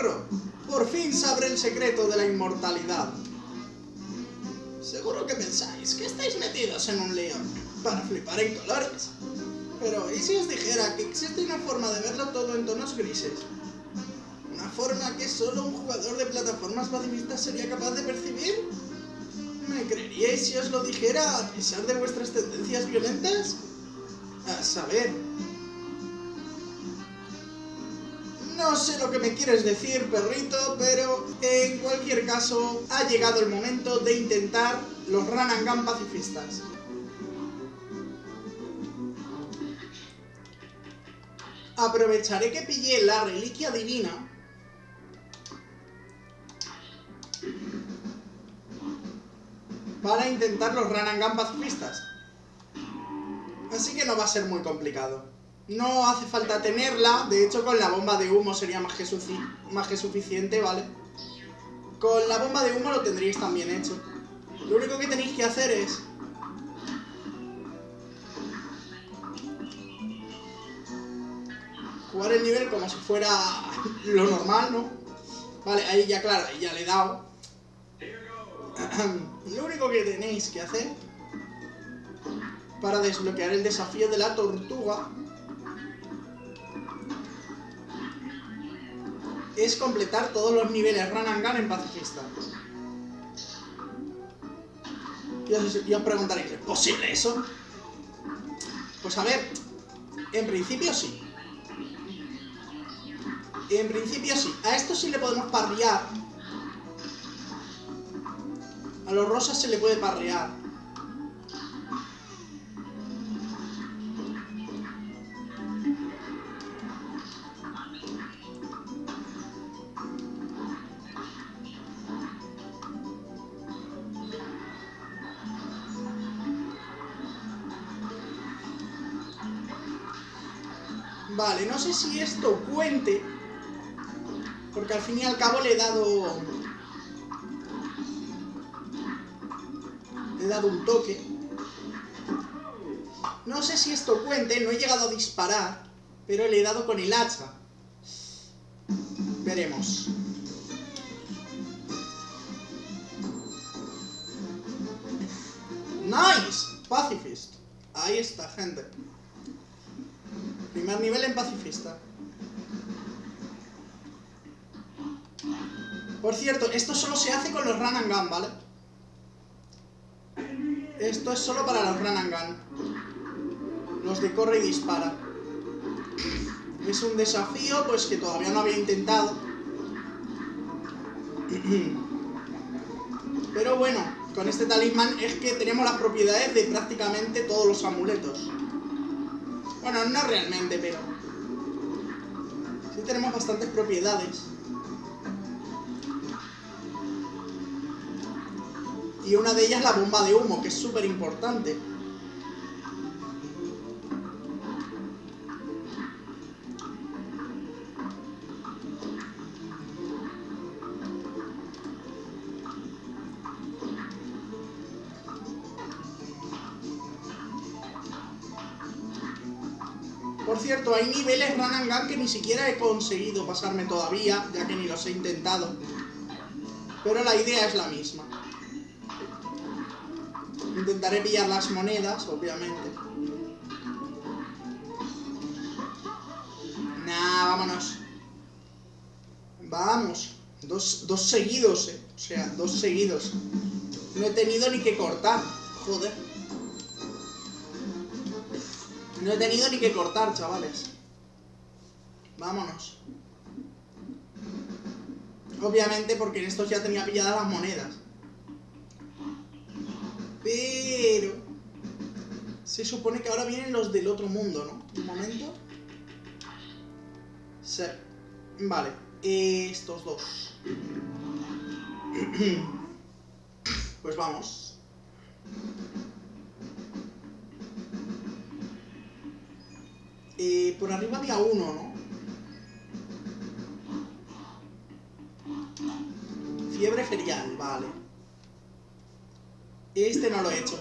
Por fin sabré el secreto de la inmortalidad. Seguro que pensáis que estáis metidos en un lío para flipar en colores. Pero, ¿y si os dijera que existe una forma de verlo todo en tonos grises? Una forma que solo un jugador de plataformas pacifistas sería capaz de percibir. ¿Me creeríais si os lo dijera a pesar de vuestras tendencias violentas? A saber, No sé lo que me quieres decir, perrito, pero en cualquier caso ha llegado el momento de intentar los Run pacifistas. Aprovecharé que pillé la reliquia divina para intentar los Run pacifistas. Así que no va a ser muy complicado. No hace falta tenerla, de hecho con la bomba de humo sería más que, más que suficiente, ¿vale? Con la bomba de humo lo tendríais también hecho. Lo único que tenéis que hacer es... Jugar el nivel como si fuera lo normal, ¿no? Vale, ahí ya, claro, ahí ya le he dado. lo único que tenéis que hacer para desbloquear el desafío de la tortuga es completar todos los niveles Run and Gun en pacifista. Y os, preguntaréis, ¿es posible eso? Pues a ver, en principio sí. En principio sí. A esto sí le podemos parrear. A los rosas se le puede parrear. Vale, no sé si esto cuente, porque al fin y al cabo le he dado... Le he dado un toque. No sé si esto cuente, no he llegado a disparar, pero le he dado con el hacha. Veremos. ¡Nice! Pacifist. Ahí está, gente. Primer nivel en pacifista. Por cierto, esto solo se hace con los run and gun, ¿vale? Esto es solo para los run and gun. Los de corre y dispara. Es un desafío, pues que todavía no había intentado. Pero bueno, con este talismán es que tenemos las propiedades de prácticamente todos los amuletos. Bueno, no realmente, pero... Sí tenemos bastantes propiedades. Y una de ellas la bomba de humo, que es súper importante. Cierto, hay niveles Gun que ni siquiera he conseguido pasarme todavía, ya que ni los he intentado. Pero la idea es la misma. Intentaré pillar las monedas, obviamente. Nah, vámonos. Vamos. Dos, dos seguidos, eh. O sea, dos seguidos. No he tenido ni que cortar. Joder. No he tenido ni que cortar, chavales. Vámonos. Obviamente porque en estos ya tenía pilladas las monedas. Pero... Se supone que ahora vienen los del otro mundo, ¿no? Un momento. Sí. Vale. Estos dos. Pues vamos. Eh, por arriba había uno, ¿no? Fiebre ferial, vale. Este no lo he hecho.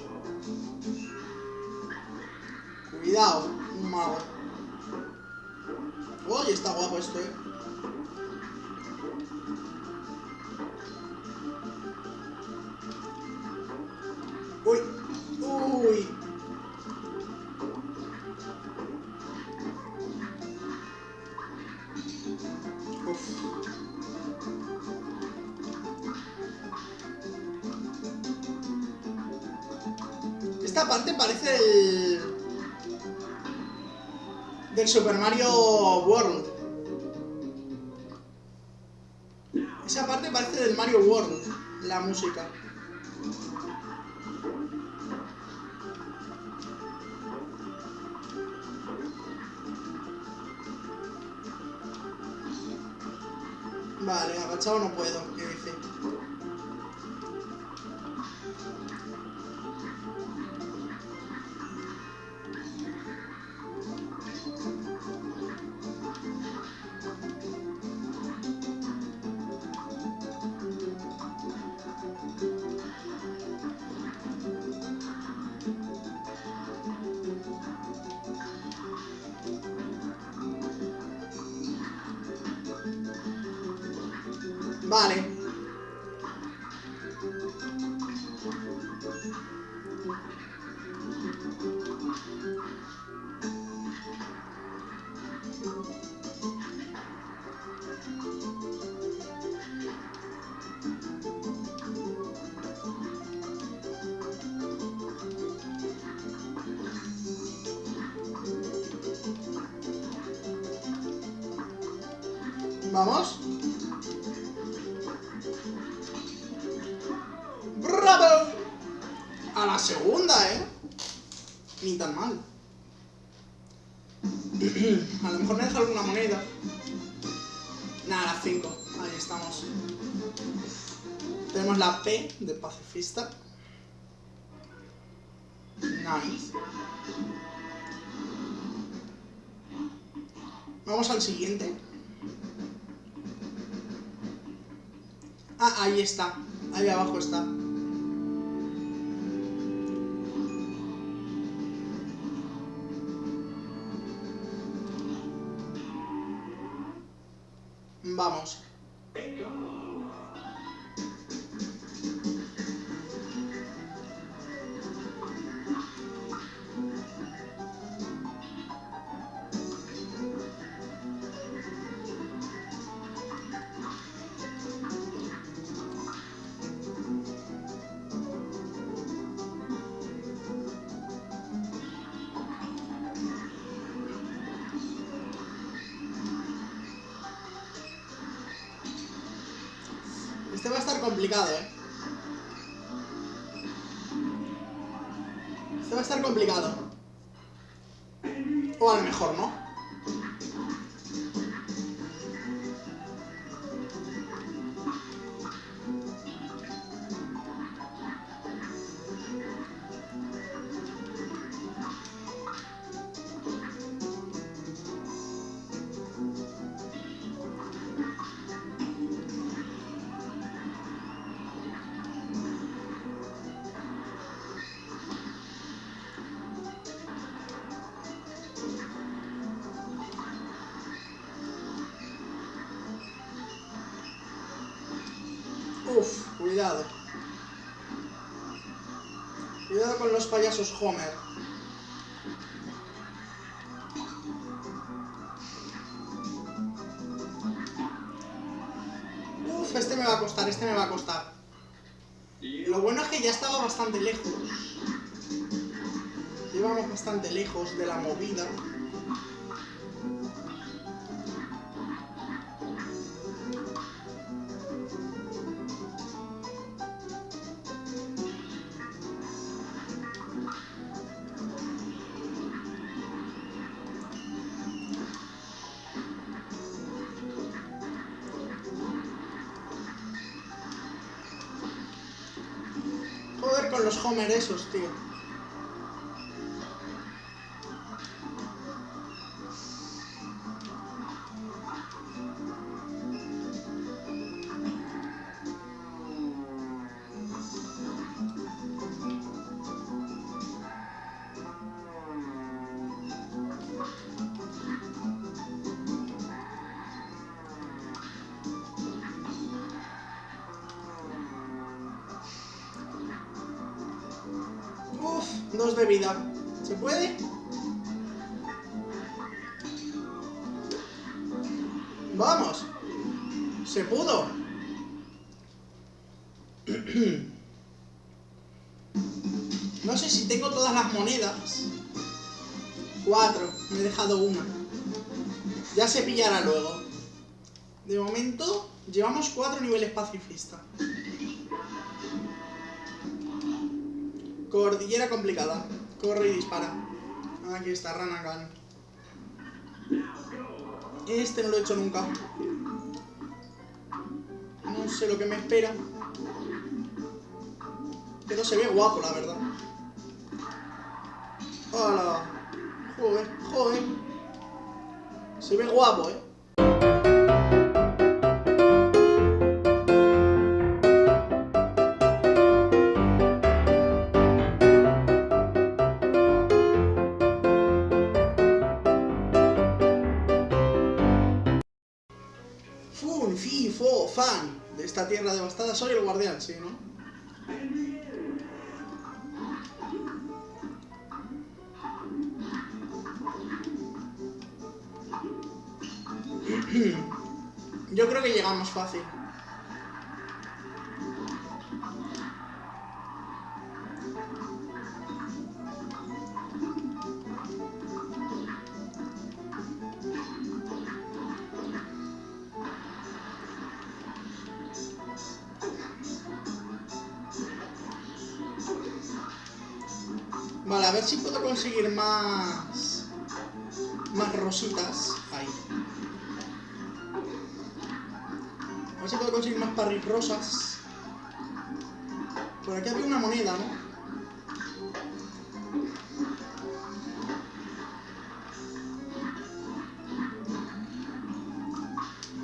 Cuidado, un mago. Oye, está guapo esto, eh. Parte parece el... Del Super Mario World. Esa parte parece del Mario World, la música. Vale, agachado no puedo, ¿qué dice? Vale. Vamos. ¿Eh? Ni tan mal. A lo mejor me deja alguna moneda. Nada, las 5. Ahí estamos. Tenemos la P de pacifista. Nice. Vamos al siguiente. Ah, ahí está. Ahí abajo está. Vamos. Complicado, ¿eh? Este va a estar complicado. Payasos Homer. Uf, este me va a costar, este me va a costar. Lo bueno es que ya estaba bastante lejos. Llevamos bastante lejos de la movida. Con los Homer esos, tío. Uf, dos de vida. ¿Se puede? Vamos. Se pudo. No sé si tengo todas las monedas. Cuatro. Me he dejado una. Ya se pillará luego. De momento, llevamos cuatro niveles pacifista. Cordillera complicada. Corre y dispara. Aquí está Ranagan. Este no lo he hecho nunca. No sé lo que me espera. Pero se ve guapo, la verdad. ¡Hola! Joder, joder. Se ve guapo, ¿eh? Fo, fan. De esta tierra devastada soy el guardián, sí, ¿no? Yo creo que llegamos fácil. Vale, a ver si puedo conseguir más... Más rositas. Ahí. A ver si puedo conseguir más parris rosas. Por aquí había una moneda, ¿no?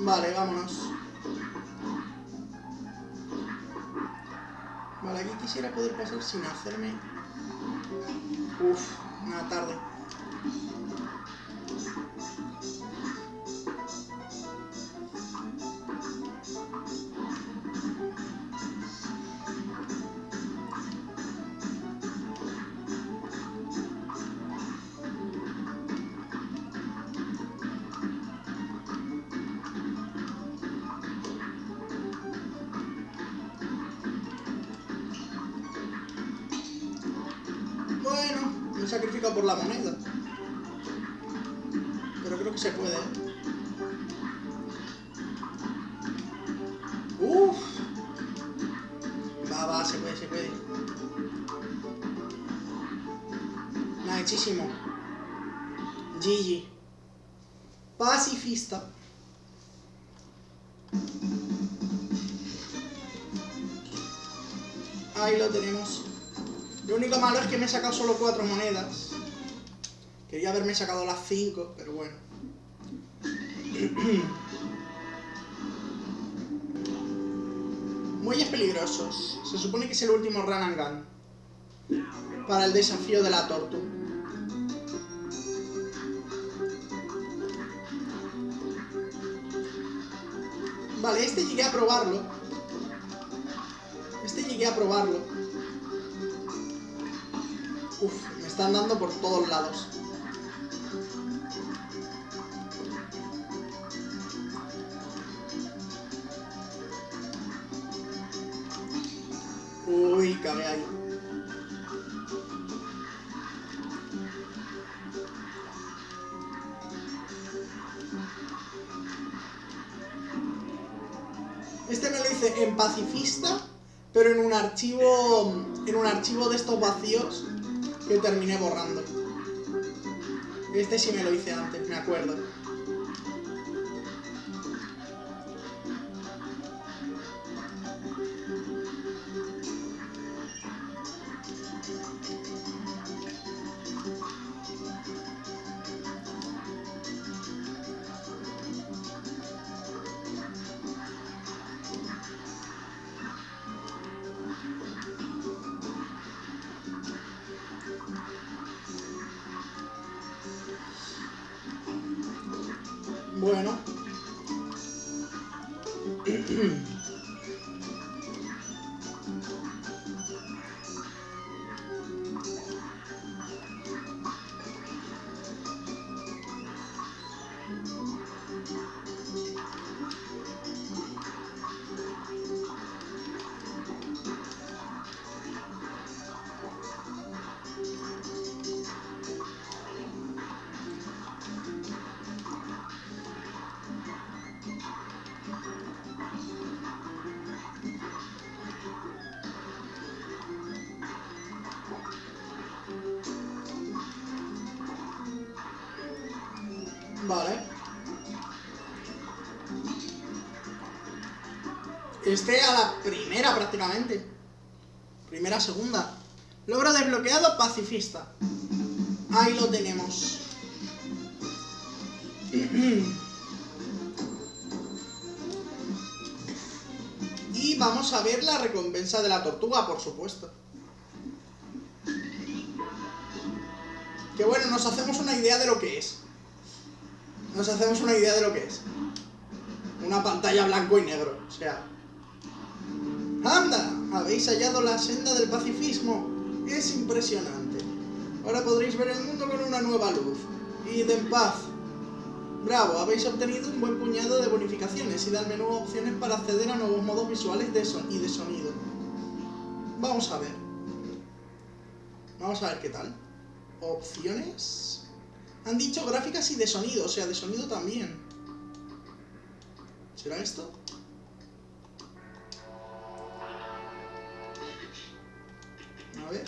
Vale, vámonos. Vale, aquí quisiera poder pasar sin hacerme... Uf, una tarde. Me he sacrificado por la moneda. Pero creo que se puede. ¿eh? Uf. Va, va, se puede, se puede. Nah, hechísimo. GG. Pacifista. Ahí lo tenemos. Lo único malo es que me he sacado solo cuatro monedas. Quería haberme sacado las cinco, pero bueno. Muelles peligrosos. Se supone que es el último run and gun. Para el desafío de la tortu. Vale, este llegué a probarlo. Este llegué a probarlo. Uf, me están dando por todos lados. Uy, cabe ahí. Este me lo hice en pacifista, pero en un archivo en un archivo de estos vacíos que terminé borrando. Este sí me lo hice antes, me acuerdo. Bueno. Vale. Este a la primera prácticamente. Primera, segunda. Logro desbloqueado pacifista. Ahí lo tenemos. Y vamos a ver la recompensa de la tortuga, por supuesto. Que bueno, nos hacemos una idea de lo que es. Nos hacemos una idea de lo que es. Una pantalla blanco y negro, o sea... ¡Anda! Habéis hallado la senda del pacifismo. Es impresionante. Ahora podréis ver el mundo con una nueva luz. Id en paz. Bravo, habéis obtenido un buen puñado de bonificaciones y dan menú opciones para acceder a nuevos modos visuales y de sonido. Vamos a ver. Vamos a ver qué tal. Opciones. Han dicho gráficas y de sonido, o sea, de sonido también. ¿Será esto? A ver.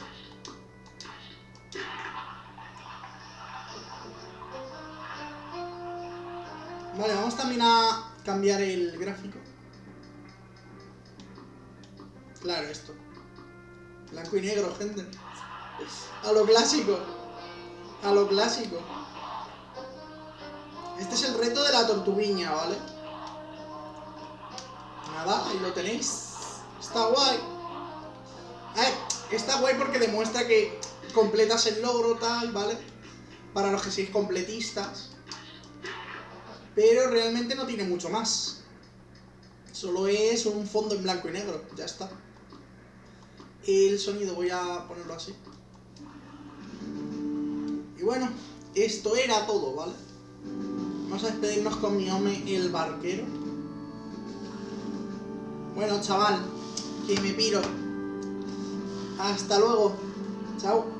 Vale, vamos también a cambiar el gráfico. Claro, esto. Blanco y negro, gente. A lo clásico. A lo clásico. Reto de la tortuguiña, ¿vale? Nada, ahí lo tenéis. Está guay. Está guay porque demuestra que completas el logro, tal, ¿vale? Para los que sois completistas. Pero realmente no tiene mucho más. Solo es un fondo en blanco y negro, ya está. El sonido voy a ponerlo así. Y bueno, esto era todo, ¿vale? Vamos a despedirnos con mi hombre, el barquero. Bueno, chaval, que me piro. Hasta luego. Chao.